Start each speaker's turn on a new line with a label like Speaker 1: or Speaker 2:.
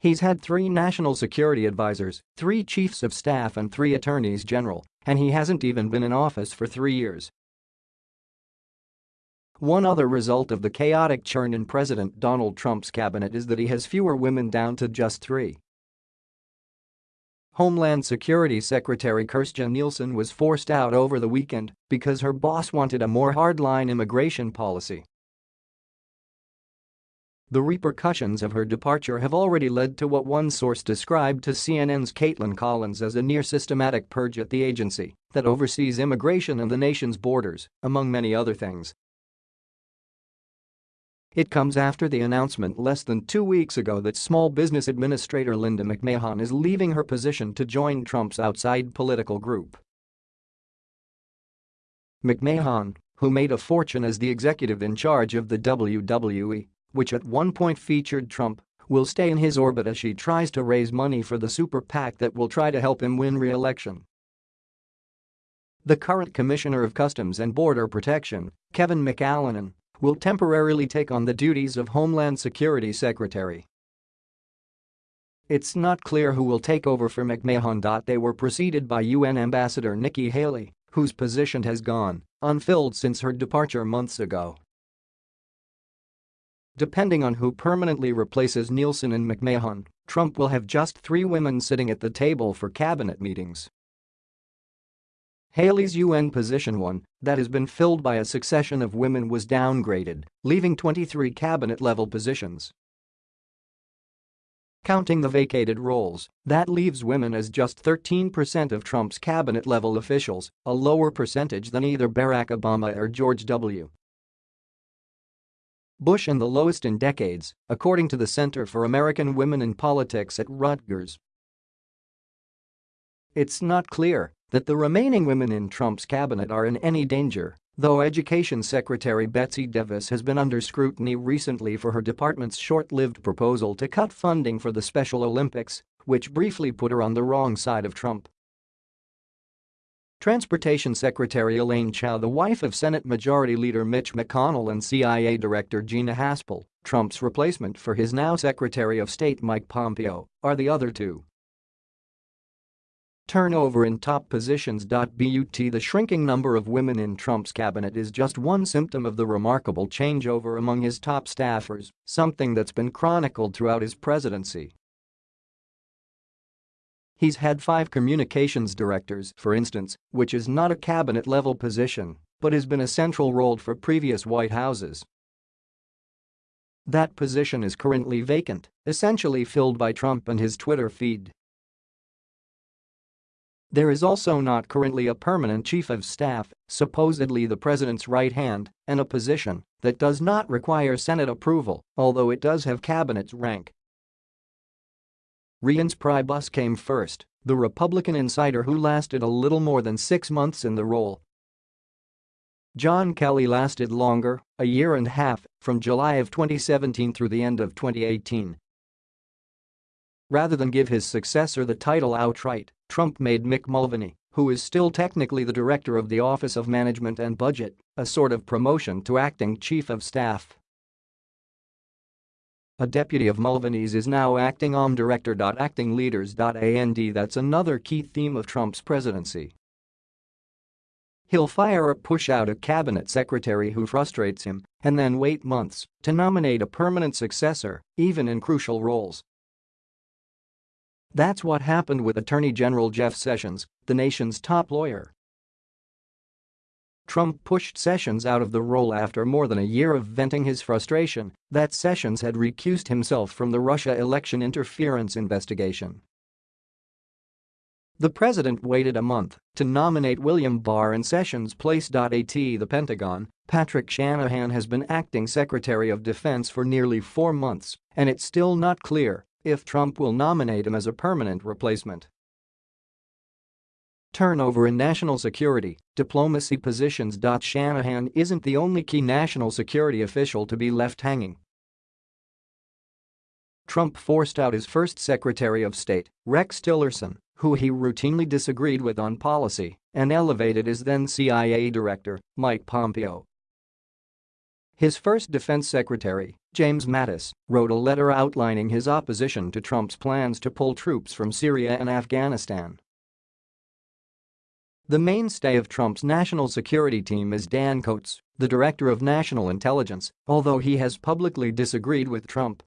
Speaker 1: He's had three national security advisors, three chiefs of staff and three attorneys general, and he hasn't even been in office for three years. One other result of the chaotic churn in President Donald Trump's cabinet is that he has fewer women down to just three. Homeland Security Secretary Kirstjen Nielsen was forced out over the weekend because her boss wanted a more hardline immigration policy. The repercussions of her departure have already led to what one source described to CNN's Kaitlan Collins as a near-systematic purge at the agency that oversees immigration and the nation's borders, among many other things. It comes after the announcement less than two weeks ago that Small Business Administrator Linda McMahon is leaving her position to join Trump's outside political group. McMahon, who made a fortune as the executive in charge of the WWE, which at one point featured Trump, will stay in his orbit as she tries to raise money for the super PAC that will try to help him win re-election. The current Commissioner of Customs and Border Protection, Kevin McAleenan, will temporarily take on the duties of Homeland Security Secretary. It's not clear who will take over for McMahon. They were preceded by UN Ambassador Nikki Haley, whose position has gone unfilled since her departure months ago. Depending on who permanently replaces Nielsen and McMahon, Trump will have just three women sitting at the table for cabinet meetings. Haley's UN position 1, that has been filled by a succession of women was downgraded, leaving 23 cabinet-level positions. Counting the vacated roles, that leaves women as just 13% of Trump's cabinet-level officials, a lower percentage than either Barack Obama or George W. Bush and the lowest in decades, according to the Center for American Women in Politics at Rutgers. It's not clear that the remaining women in Trump's cabinet are in any danger, though Education Secretary Betsy DeVos has been under scrutiny recently for her department's short-lived proposal to cut funding for the Special Olympics, which briefly put her on the wrong side of Trump. Transportation Secretary Elaine Chao the wife of Senate Majority Leader Mitch McConnell and CIA Director Gina Haspel, Trump's replacement for his now Secretary of State Mike Pompeo, are the other two. Turnover in top positions. But the shrinking number of women in Trump's cabinet is just one symptom of the remarkable changeover among his top staffers, something that's been chronicled throughout his presidency. He's had five communications directors, for instance, which is not a cabinet-level position, but has been a central role for previous White Houses. That position is currently vacant, essentially filled by Trump and his Twitter feed. There is also not currently a permanent chief of staff, supposedly the president's right hand, and a position that does not require Senate approval, although it does have cabinet's rank. Reince Priebus came first, the Republican insider who lasted a little more than six months in the role. John Kelly lasted longer, a year and a half, from July of 2017 through the end of 2018. Rather than give his successor the title outright, Trump made Mick Mulvaney, who is still technically the director of the Office of Management and Budget, a sort of promotion to acting chief of staff. A deputy of Mulvaney's is now acting OM director. Acting leaders. And that's another key theme of Trump's presidency. He'll fire or push out a cabinet secretary who frustrates him and then wait months to nominate a permanent successor, even in crucial roles. That's what happened with Attorney General Jeff Sessions, the nation's top lawyer. Trump pushed Sessions out of the role after more than a year of venting his frustration that Sessions had recused himself from the Russia election interference investigation. The president waited a month to nominate William Barr in Sessions' place. At the Pentagon, Patrick Shanahan has been acting Secretary of Defense for nearly four months, and it's still not clear if Trump will nominate him as a permanent replacement. Turnover in national security, diplomacy positions. Shanahan isn't the only key national security official to be left hanging. Trump forced out his first Secretary of State, Rex Tillerson, who he routinely disagreed with on policy, and elevated his then CIA Director, Mike Pompeo. His first defense secretary, James Mattis, wrote a letter outlining his opposition to Trump's plans to pull troops from Syria and Afghanistan. The mainstay of Trump's national security team is Dan Coats, the director of national intelligence, although he has publicly disagreed with Trump.